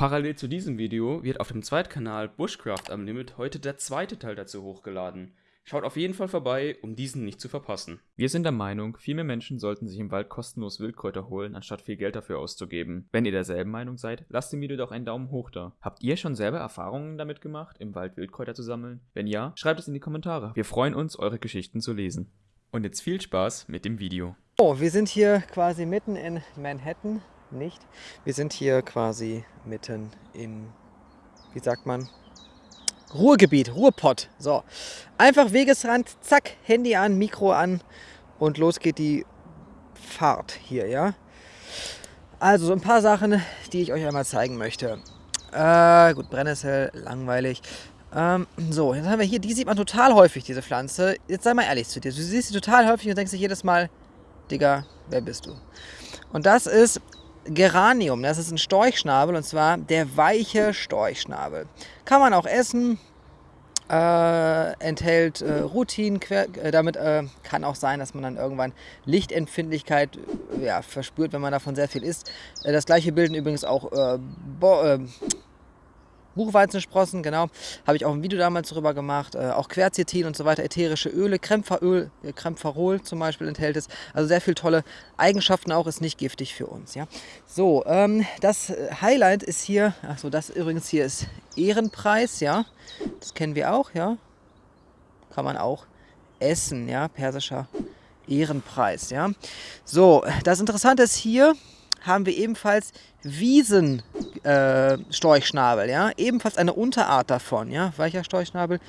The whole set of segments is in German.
Parallel zu diesem Video wird auf dem Zweitkanal Bushcraft Unlimited heute der zweite Teil dazu hochgeladen. Schaut auf jeden Fall vorbei, um diesen nicht zu verpassen. Wir sind der Meinung, viel mehr Menschen sollten sich im Wald kostenlos Wildkräuter holen, anstatt viel Geld dafür auszugeben. Wenn ihr derselben Meinung seid, lasst dem Video doch einen Daumen hoch da. Habt ihr schon selber Erfahrungen damit gemacht, im Wald Wildkräuter zu sammeln? Wenn ja, schreibt es in die Kommentare. Wir freuen uns, eure Geschichten zu lesen. Und jetzt viel Spaß mit dem Video. Oh, wir sind hier quasi mitten in Manhattan. Nicht. Wir sind hier quasi mitten im, wie sagt man, Ruhrgebiet, Ruhrpott. So, einfach Wegesrand, zack, Handy an, Mikro an und los geht die Fahrt hier, ja. Also so ein paar Sachen, die ich euch einmal zeigen möchte. Äh, gut, Brennnessel, langweilig. Ähm, so, jetzt haben wir hier, die sieht man total häufig, diese Pflanze. Jetzt sei mal ehrlich zu dir, du siehst sie total häufig und denkst dir jedes Mal, Digga, wer bist du? Und das ist Geranium, das ist ein Storchschnabel und zwar der weiche Storchschnabel. Kann man auch essen, äh, enthält äh, Rutin, äh, damit äh, kann auch sein, dass man dann irgendwann Lichtempfindlichkeit ja, verspürt, wenn man davon sehr viel isst. Äh, das gleiche bilden übrigens auch äh, Buchweizensprossen, genau. Habe ich auch ein Video damals darüber gemacht. Äh, auch Quercetin und so weiter, ätherische Öle, Krämpferöl, äh, Krämpferol zum Beispiel enthält es. Also sehr viele tolle Eigenschaften auch, ist nicht giftig für uns. Ja. So, ähm, das Highlight ist hier, achso, das übrigens hier ist Ehrenpreis, ja. Das kennen wir auch, ja. Kann man auch essen, ja, persischer Ehrenpreis, ja. So, das Interessante ist hier, haben wir ebenfalls Wiesenstorchschnabel, äh, ja, ebenfalls eine Unterart davon, ja, weicher Storchschnabel,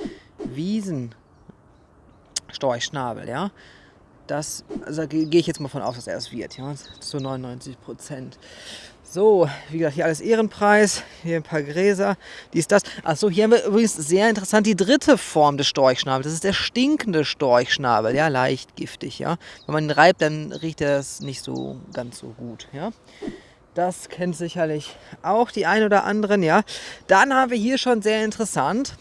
Wiesenstorchschnabel, ja. Das, also gehe ich jetzt mal von aus, dass er es wird, ja, zu 99 Prozent. So, wie gesagt, hier alles Ehrenpreis, hier ein paar Gräser, dies, das. Achso, hier haben wir übrigens sehr interessant die dritte Form des Storchschnabels. Das ist der stinkende Storchschnabel, ja, leicht giftig, ja. Wenn man ihn reibt, dann riecht er es nicht so ganz so gut, ja. Das kennt sicherlich auch die ein oder anderen, ja. Dann haben wir hier schon sehr interessant,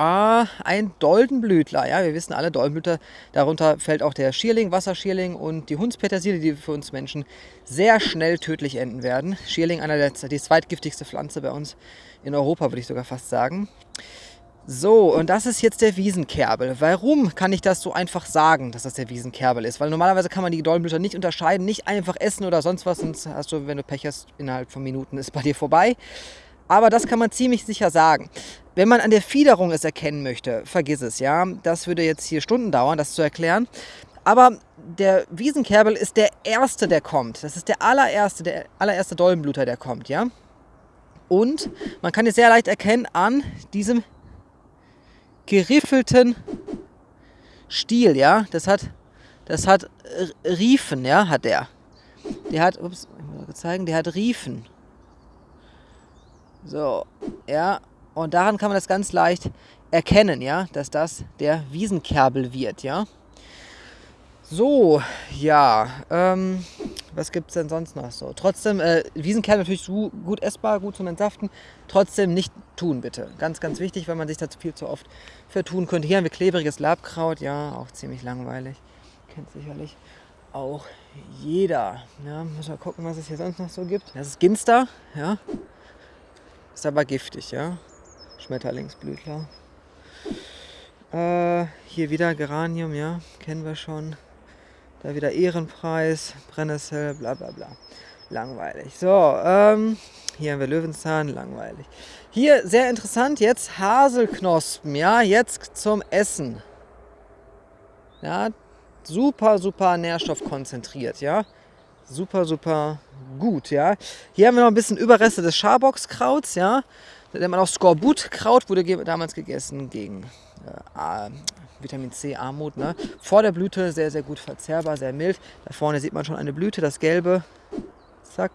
Ah, ein Doldenblütler. Ja, wir wissen alle, Doldenblütler, darunter fällt auch der Schierling, Wasserschierling und die Hundspetersilie, die für uns Menschen sehr schnell tödlich enden werden. Schierling, einer der, die zweitgiftigste Pflanze bei uns in Europa, würde ich sogar fast sagen. So, und das ist jetzt der Wiesenkerbel. Warum kann ich das so einfach sagen, dass das der Wiesenkerbel ist? Weil normalerweise kann man die Doldenblüter nicht unterscheiden, nicht einfach essen oder sonst was, sonst hast du, wenn du Pech hast, innerhalb von Minuten ist bei dir vorbei. Aber das kann man ziemlich sicher sagen. Wenn man an der Fiederung es erkennen möchte, vergiss es, ja. Das würde jetzt hier Stunden dauern, das zu erklären. Aber der Wiesenkerbel ist der erste, der kommt. Das ist der allererste, der allererste Dollenbluter, der kommt, ja. Und man kann es sehr leicht erkennen an diesem geriffelten Stiel, ja. Das hat, das hat Riefen, ja, hat der. Der hat, ups, ich muss zeigen, der hat Riefen. So, ja, und daran kann man das ganz leicht erkennen, ja, dass das der Wiesenkerbel wird, ja. So, ja, ähm, was gibt es denn sonst noch so? Trotzdem, äh, Wiesenkerbel natürlich so gut essbar, gut zum Entsaften. Trotzdem nicht tun, bitte. Ganz, ganz wichtig, weil man sich da viel zu oft vertun könnte. Hier haben wir klebriges Labkraut, ja, auch ziemlich langweilig. Kennt sicherlich auch jeder. Ja, muss mal gucken, was es hier sonst noch so gibt. Das ist Ginster, ja. Ist aber giftig, ja. Schmetterlingsblütler. Äh, hier wieder Geranium, ja. Kennen wir schon. Da wieder Ehrenpreis, Brennnessel, bla bla bla. Langweilig. So, ähm, hier haben wir Löwenzahn, langweilig. Hier, sehr interessant, jetzt Haselknospen, ja, jetzt zum Essen. Ja, super, super nährstoffkonzentriert, ja super, super gut, ja. Hier haben wir noch ein bisschen Überreste des Schaboxkrauts, ja. Da nennt man auch Skorbutkraut, wurde damals gegessen gegen äh, Vitamin C, Armut. Ne? Vor der Blüte sehr, sehr gut verzehrbar, sehr mild. Da vorne sieht man schon eine Blüte, das Gelbe. Zack.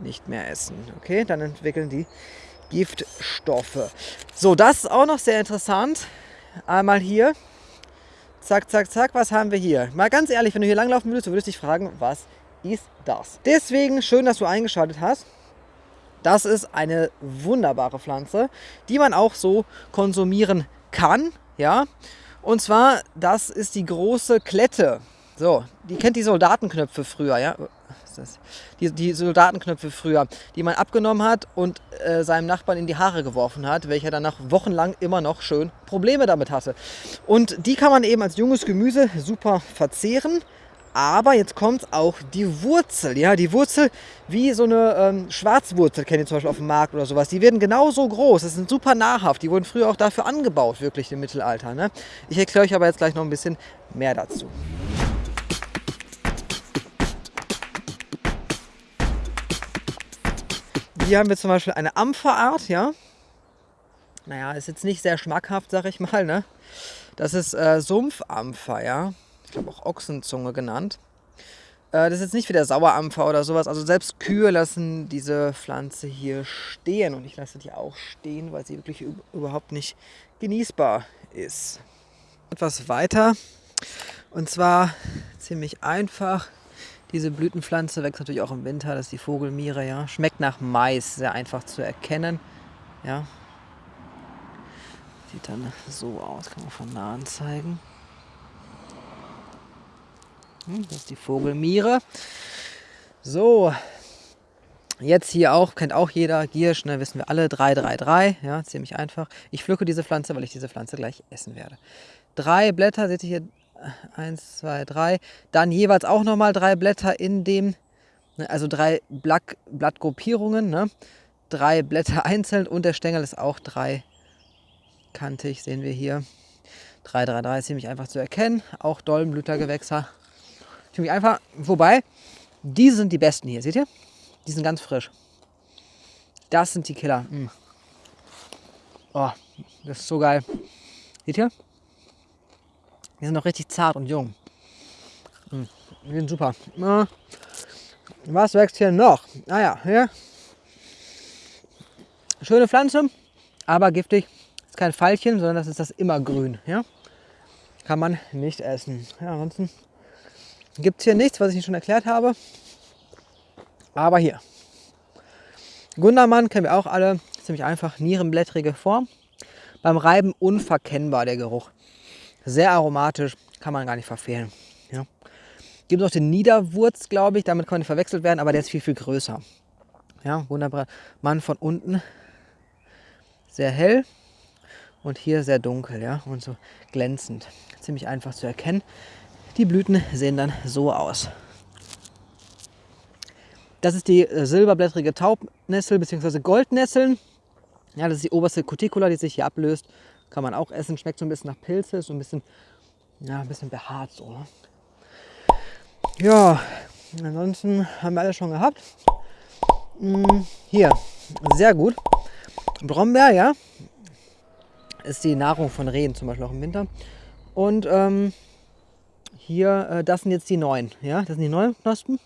Nicht mehr essen. Okay, dann entwickeln die Giftstoffe. So, das ist auch noch sehr interessant. Einmal hier Zack, zack, zack, was haben wir hier? Mal ganz ehrlich, wenn du hier langlaufen würdest, du würdest dich fragen, was ist das? Deswegen schön, dass du eingeschaltet hast. Das ist eine wunderbare Pflanze, die man auch so konsumieren kann. Ja? Und zwar, das ist die große Klette. So, die kennt die Soldatenknöpfe früher, ja? Die, die Soldatenknöpfe früher, die man abgenommen hat und äh, seinem Nachbarn in die Haare geworfen hat, welcher dann nach wochenlang immer noch schön Probleme damit hatte. Und die kann man eben als junges Gemüse super verzehren. Aber jetzt kommt auch die Wurzel. Ja, die Wurzel wie so eine ähm, Schwarzwurzel, kennt ihr zum Beispiel auf dem Markt oder sowas. Die werden genauso groß. Das sind super nahrhaft. Die wurden früher auch dafür angebaut, wirklich im Mittelalter. Ne? Ich erkläre euch aber jetzt gleich noch ein bisschen mehr dazu. Hier haben wir zum Beispiel eine Ampferart, ja. Naja, ist jetzt nicht sehr schmackhaft, sag ich mal, ne. Das ist äh, Sumpfampfer, ja. Ich glaube auch Ochsenzunge genannt. Äh, das ist jetzt nicht wie der Sauerampfer oder sowas. Also selbst Kühe lassen diese Pflanze hier stehen. Und ich lasse die auch stehen, weil sie wirklich überhaupt nicht genießbar ist. Etwas weiter. Und zwar ziemlich einfach. Diese Blütenpflanze wächst natürlich auch im Winter, das ist die Vogelmiere, ja. Schmeckt nach Mais, sehr einfach zu erkennen. Ja. Sieht dann so aus, kann man von nahen zeigen. Das ist die Vogelmiere. So, jetzt hier auch, kennt auch jeder, Giersch, ne, wissen wir alle, 333, ja, ziemlich einfach. Ich pflücke diese Pflanze, weil ich diese Pflanze gleich essen werde. Drei Blätter, seht ihr hier, eins, zwei, drei. Dann jeweils auch nochmal drei Blätter in dem, ne, also drei Blatt, Blattgruppierungen, ne? drei Blätter einzeln und der Stängel ist auch dreikantig, sehen wir hier. 3, 3, 3 ist ziemlich einfach zu erkennen, auch Dolmenblütergewächse. Ziemlich einfach, wobei, die sind die besten hier, seht ihr? Die sind ganz frisch. Das sind die Killer. Mm. Oh, das ist so geil. Seht ihr? Die sind noch richtig zart und jung. Hm, die sind super. Was wächst hier noch? Naja, ah hier. Schöne Pflanze, aber giftig. Ist kein Pfeilchen, sondern das ist das Immergrün. Ja? Kann man nicht essen. Ja, ansonsten gibt es hier nichts, was ich Ihnen schon erklärt habe. Aber hier. Gundermann kennen wir auch alle. Ziemlich einfach. Nierenblättrige Form. Beim Reiben unverkennbar der Geruch. Sehr aromatisch, kann man gar nicht verfehlen. Ja. Gibt noch den Niederwurz, glaube ich, damit kann man nicht verwechselt werden, aber der ist viel, viel größer. Ja, wunderbar. Mann von unten sehr hell und hier sehr dunkel, ja, und so glänzend. Ziemlich einfach zu erkennen. Die Blüten sehen dann so aus. Das ist die äh, silberblättrige Taubnessel bzw. Goldnesseln. Ja, das ist die oberste Cuticula, die sich hier ablöst kann man auch essen. Schmeckt so ein bisschen nach Pilze, so ein bisschen, ja, ein bisschen behaart so. Ne? Ja, ansonsten haben wir alles schon gehabt. Hm, hier, sehr gut. Brombeer, ja, ist die Nahrung von Rehen, zum Beispiel auch im Winter. Und ähm, hier, äh, das sind jetzt die neuen, ja, das sind die neuen Knospen.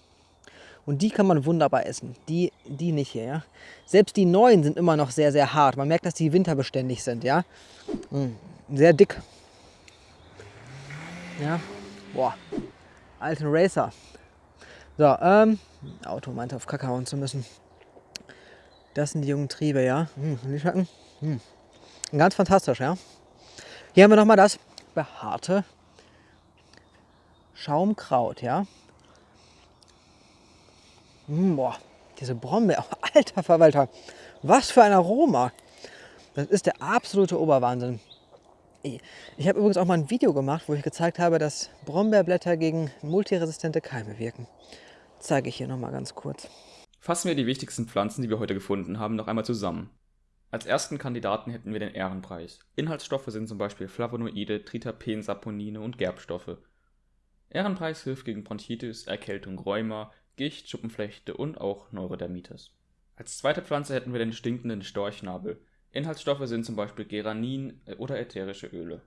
Und die kann man wunderbar essen. Die, die nicht hier, ja. Selbst die neuen sind immer noch sehr, sehr hart. Man merkt, dass die winterbeständig sind, ja. Mm, sehr dick. Ja. Boah. Alten Racer. So, ähm, Auto meinte auf hauen zu müssen. Das sind die jungen Triebe, ja. Hm, die schmecken. Hm. Ganz fantastisch, ja. Hier haben wir nochmal das behaarte Schaumkraut, ja. Mmh, boah, diese Brombeer, alter Verwalter, was für ein Aroma. Das ist der absolute Oberwahnsinn. Ich habe übrigens auch mal ein Video gemacht, wo ich gezeigt habe, dass Brombeerblätter gegen multiresistente Keime wirken. Zeige ich hier nochmal ganz kurz. Fassen wir die wichtigsten Pflanzen, die wir heute gefunden haben, noch einmal zusammen. Als ersten Kandidaten hätten wir den Ehrenpreis. Inhaltsstoffe sind zum Beispiel Flavonoide, Triterpen, Saponine und Gerbstoffe. Ehrenpreis hilft gegen Bronchitis, Erkältung, Rheuma, Gicht, Schuppenflechte und auch Neurodermitis. Als zweite Pflanze hätten wir den stinkenden Storchnabel. Inhaltsstoffe sind zum Beispiel Geranin äh, oder ätherische Öle.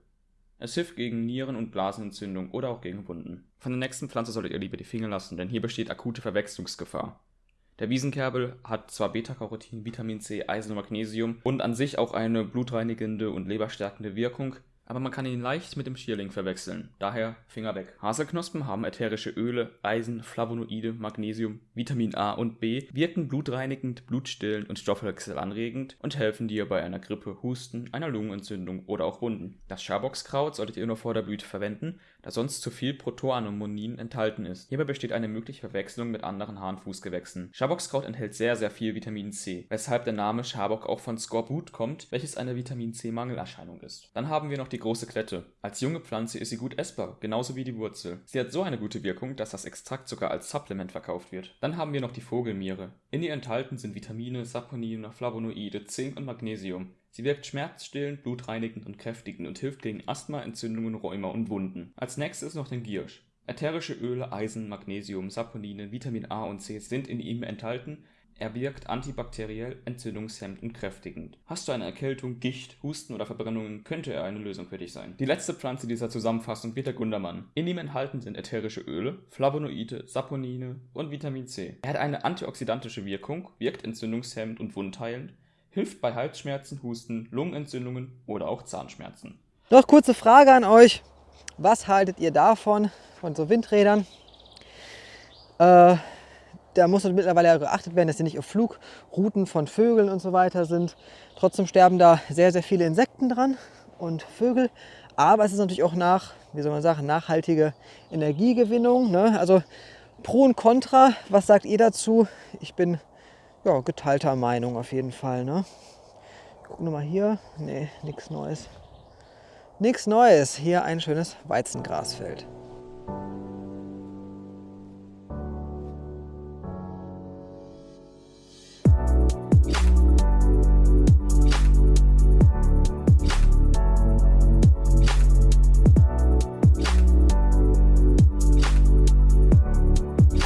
Es hilft gegen Nieren- und Blasenentzündung oder auch gegen Wunden. Von der nächsten Pflanze solltet ihr lieber die Finger lassen, denn hier besteht akute Verwechslungsgefahr. Der Wiesenkerbel hat zwar Beta-Carotin, Vitamin C, Eisen und Magnesium und an sich auch eine blutreinigende und leberstärkende Wirkung, aber man kann ihn leicht mit dem Schierling verwechseln, daher Finger weg. Haselknospen haben ätherische Öle, Eisen, Flavonoide, Magnesium, Vitamin A und B, wirken blutreinigend, blutstillend und stoffwechselanregend und helfen dir bei einer Grippe, Husten, einer Lungenentzündung oder auch Wunden. Das Schaboxkraut solltet ihr nur vor der Blüte verwenden, da sonst zu viel Protoanomonin enthalten ist. Hierbei besteht eine mögliche Verwechslung mit anderen Harnfußgewächsen. Schaboxkraut enthält sehr, sehr viel Vitamin C, weshalb der Name Schabock auch von Skorbut kommt, welches eine Vitamin C-Mangelerscheinung ist. Dann haben wir noch die große Klette. Als junge Pflanze ist sie gut essbar, genauso wie die Wurzel. Sie hat so eine gute Wirkung, dass das Extrakt sogar als Supplement verkauft wird. Dann haben wir noch die Vogelmiere. In ihr enthalten sind Vitamine, Saponine, Flavonoide, Zink und Magnesium. Sie wirkt schmerzstillend, blutreinigend und kräftigend und hilft gegen Asthma, Entzündungen, Rheuma und Wunden. Als nächstes noch den Giersch. Ätherische Öle, Eisen, Magnesium, Saponine, Vitamin A und C sind in ihm enthalten. Er wirkt antibakteriell, entzündungshemmend und kräftigend. Hast du eine Erkältung, Gicht, Husten oder Verbrennungen, könnte er eine Lösung für dich sein. Die letzte Pflanze dieser Zusammenfassung wird der Gundermann. In ihm enthalten sind ätherische Öle, Flavonoide, Saponine und Vitamin C. Er hat eine antioxidantische Wirkung, wirkt entzündungshemmend und wundheilend, hilft bei Halsschmerzen, Husten, Lungenentzündungen oder auch Zahnschmerzen. Noch kurze Frage an euch. Was haltet ihr davon, von so Windrädern? Äh, da muss mittlerweile ja geachtet werden, dass sie nicht auf Flugrouten von Vögeln und so weiter sind. Trotzdem sterben da sehr, sehr viele Insekten dran und Vögel. Aber es ist natürlich auch nach, wie soll man sagen, nachhaltige Energiegewinnung. Ne? Also Pro und Contra, was sagt ihr dazu? Ich bin ja, geteilter Meinung auf jeden Fall. Ne? Gucken wir mal hier. Nee, nichts Neues. Nichts Neues. Hier ein schönes Weizengrasfeld.